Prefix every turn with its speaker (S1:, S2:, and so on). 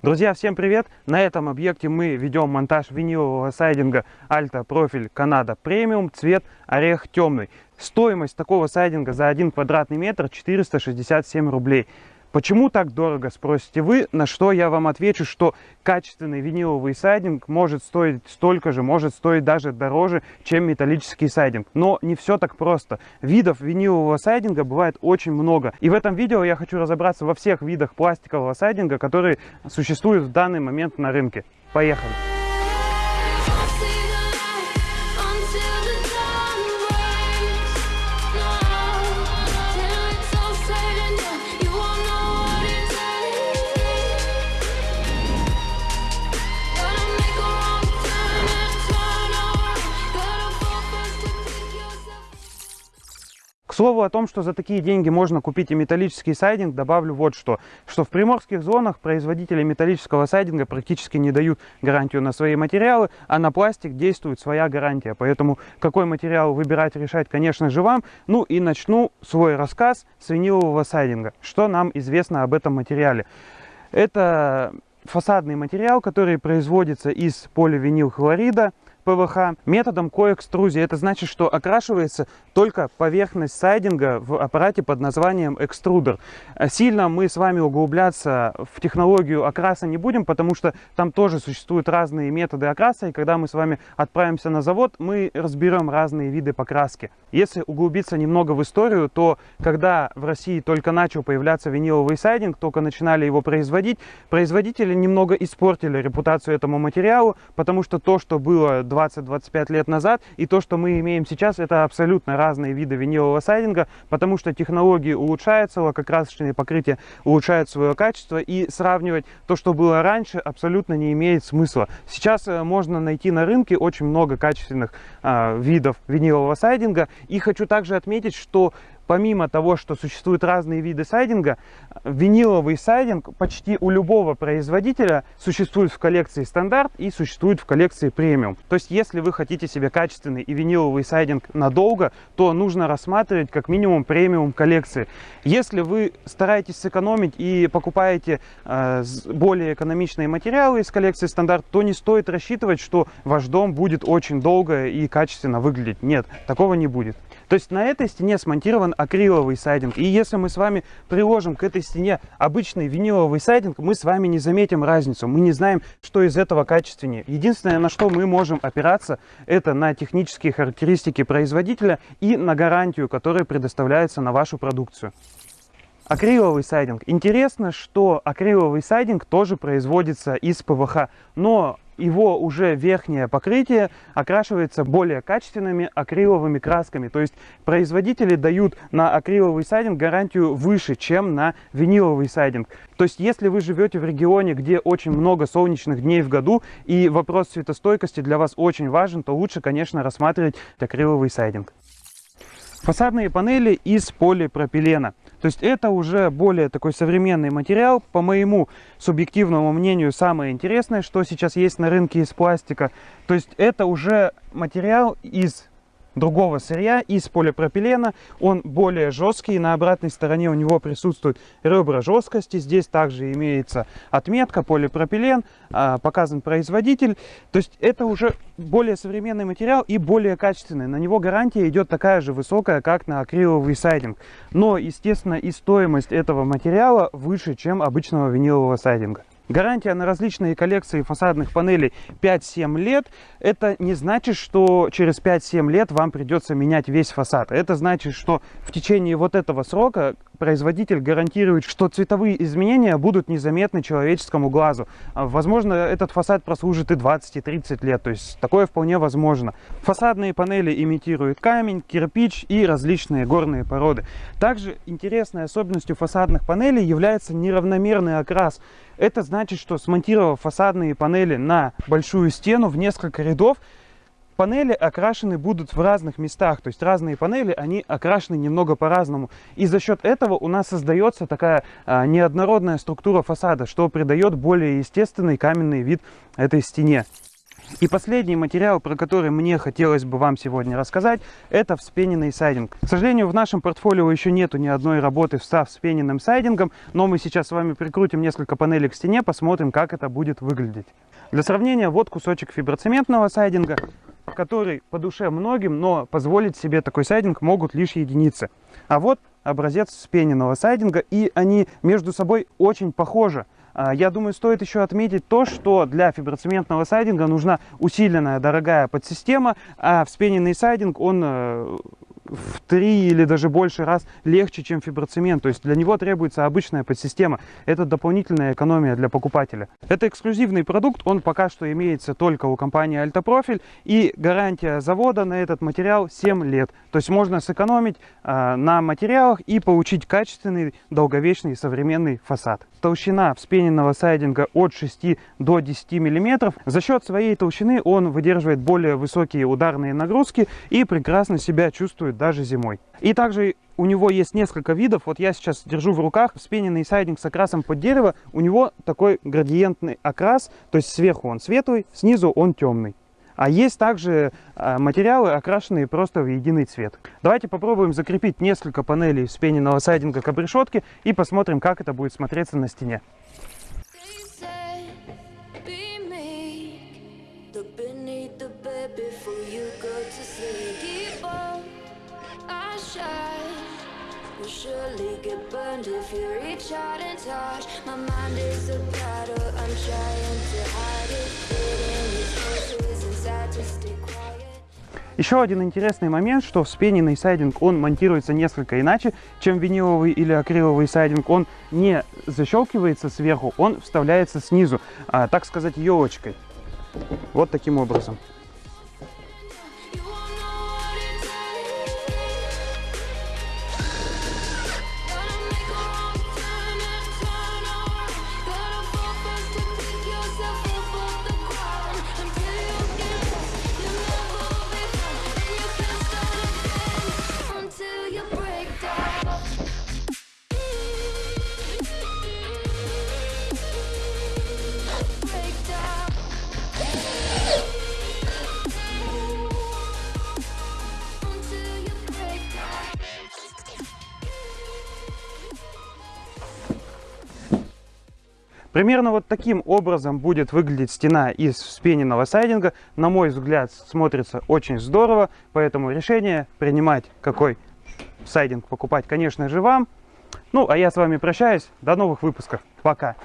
S1: Друзья, всем привет! На этом объекте мы ведем монтаж винилового сайдинга Alta Profil Canada Premium, цвет орех темный. Стоимость такого сайдинга за 1 квадратный метр 467 рублей. Почему так дорого, спросите вы, на что я вам отвечу, что качественный виниловый сайдинг может стоить столько же, может стоить даже дороже, чем металлический сайдинг. Но не все так просто. Видов винилового сайдинга бывает очень много. И в этом видео я хочу разобраться во всех видах пластикового сайдинга, которые существуют в данный момент на рынке. Поехали! Слову о том, что за такие деньги можно купить и металлический сайдинг, добавлю вот что. Что в приморских зонах производители металлического сайдинга практически не дают гарантию на свои материалы, а на пластик действует своя гарантия. Поэтому какой материал выбирать, решать, конечно же, вам. Ну и начну свой рассказ с винилового сайдинга. Что нам известно об этом материале? Это фасадный материал, который производится из поливинилхлорида, ПВХ методом коэкструзии. Это значит, что окрашивается только поверхность сайдинга в аппарате под названием экструдер. Сильно мы с вами углубляться в технологию окраса не будем, потому что там тоже существуют разные методы окраса, и когда мы с вами отправимся на завод, мы разберем разные виды покраски. Если углубиться немного в историю, то когда в России только начал появляться виниловый сайдинг, только начинали его производить, производители немного испортили репутацию этому материалу, потому что то, что было 20-25 лет назад. И то, что мы имеем сейчас, это абсолютно разные виды винилового сайдинга, потому что технологии улучшаются, лакокрасочные покрытия улучшают свое качество. И сравнивать то, что было раньше, абсолютно не имеет смысла. Сейчас э, можно найти на рынке очень много качественных э, видов винилового сайдинга. И хочу также отметить, что помимо того, что существуют разные виды сайдинга, виниловый сайдинг почти у любого производителя существует в коллекции стандарт и существует в коллекции премиум. То есть, если вы хотите себе качественный и виниловый сайдинг надолго, то нужно рассматривать как минимум премиум коллекции. Если вы стараетесь сэкономить и покупаете э, более экономичные материалы из коллекции стандарт, то не стоит рассчитывать, что ваш дом будет очень долго и качественно выглядеть. Нет, такого не будет. То есть на этой стене смонтирован акриловый сайдинг. И если мы с вами приложим к этой стене обычный виниловый сайдинг, мы с вами не заметим разницу. Мы не знаем, что из этого качественнее. Единственное, на что мы можем опираться, это на технические характеристики производителя и на гарантию, которая предоставляется на вашу продукцию. Акриловый сайдинг. Интересно, что акриловый сайдинг тоже производится из ПВХ, но его уже верхнее покрытие окрашивается более качественными акриловыми красками. То есть производители дают на акриловый сайдинг гарантию выше, чем на виниловый сайдинг. То есть если вы живете в регионе, где очень много солнечных дней в году и вопрос светостойкости для вас очень важен, то лучше, конечно, рассматривать акриловый сайдинг. Фасадные панели из полипропилена. То есть это уже более такой современный материал. По моему субъективному мнению, самое интересное, что сейчас есть на рынке из пластика. То есть это уже материал из другого сырья из полипропилена. Он более жесткий, на обратной стороне у него присутствуют ребра жесткости. Здесь также имеется отметка полипропилен, а, показан производитель. То есть это уже более современный материал и более качественный. На него гарантия идет такая же высокая, как на акриловый сайдинг. Но, естественно, и стоимость этого материала выше, чем обычного винилового сайдинга. Гарантия на различные коллекции фасадных панелей 5-7 лет. Это не значит, что через 5-7 лет вам придется менять весь фасад. Это значит, что в течение вот этого срока производитель гарантирует, что цветовые изменения будут незаметны человеческому глазу. А, возможно, этот фасад прослужит и 20, и 30 лет, то есть такое вполне возможно. Фасадные панели имитируют камень, кирпич и различные горные породы. Также интересной особенностью фасадных панелей является неравномерный окрас. Это значит, что смонтировав фасадные панели на большую стену в несколько рядов, панели окрашены будут в разных местах, то есть разные панели, они окрашены немного по-разному. И за счет этого у нас создается такая а, неоднородная структура фасада, что придает более естественный каменный вид этой стене. И последний материал, про который мне хотелось бы вам сегодня рассказать, это вспененный сайдинг. К сожалению, в нашем портфолио еще нету ни одной работы со вспененным сайдингом, но мы сейчас с вами прикрутим несколько панелей к стене, посмотрим, как это будет выглядеть. Для сравнения, вот кусочек фиброцементного сайдинга, который по душе многим, но позволить себе такой сайдинг могут лишь единицы. А вот образец вспененного сайдинга, и они между собой очень похожи. А, я думаю, стоит еще отметить то, что для фиброцементного сайдинга нужна усиленная дорогая подсистема, а вспененный сайдинг, он э, в три или даже больше раз легче, чем фиброцемент. То есть для него требуется обычная подсистема. Это дополнительная экономия для покупателя. Это эксклюзивный продукт, он пока что имеется только у компании Альтопрофиль. И гарантия завода на этот материал 7 лет. То есть можно сэкономить э, на материалах и получить качественный, долговечный современный фасад. Толщина вспененного сайдинга от 6 до 10 мм. За счет своей толщины он выдерживает более высокие ударные нагрузки и прекрасно себя чувствует даже зимой. И также у него есть несколько видов. Вот я сейчас держу в руках вспененный сайдинг с окрасом под дерево. У него такой градиентный окрас, то есть сверху он светлый, снизу он темный. А есть также а, материалы, окрашенные просто в единый цвет. Давайте попробуем закрепить несколько панелей вспененного сайдинга к обрешетке и посмотрим, как это будет смотреться на стене. Еще один интересный момент, что вспененный сайдинг, он монтируется несколько иначе, чем виниловый или акриловый сайдинг. Он не защелкивается сверху, он вставляется снизу, а, так сказать, елочкой. Вот таким образом. Примерно вот таким образом будет выглядеть стена из вспененного сайдинга. На мой взгляд, смотрится очень здорово, поэтому решение принимать, какой сайдинг покупать, конечно же, вам. Ну, а я с вами прощаюсь. До новых выпусков. Пока.